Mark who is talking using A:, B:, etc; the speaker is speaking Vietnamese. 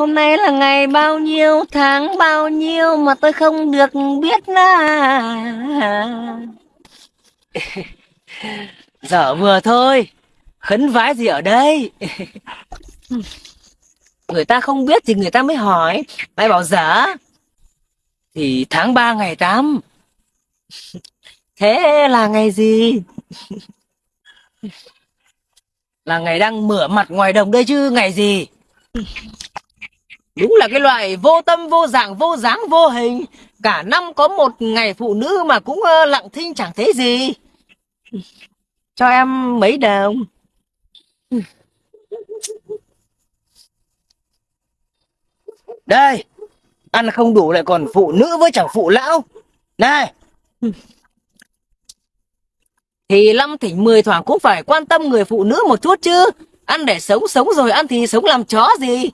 A: Hôm nay là ngày bao nhiêu, tháng bao nhiêu mà tôi không được biết là...
B: Dở vừa thôi Khấn vái gì ở đây? Người ta không biết thì người ta mới hỏi. Mày bảo dở Thì tháng 3 ngày 8 Thế là ngày gì? Là ngày đang mửa mặt ngoài đồng đây chứ ngày gì Đúng là cái loại vô tâm vô dạng vô dáng vô hình. Cả năm có một ngày phụ nữ mà cũng lặng thinh chẳng thấy gì. Cho em mấy đồng? Đây Ăn không đủ lại còn phụ nữ với chẳng phụ lão. Này. Thì năm thỉnh mười thoảng cũng phải quan tâm người phụ nữ một chút chứ. Ăn để sống sống rồi ăn thì sống làm chó gì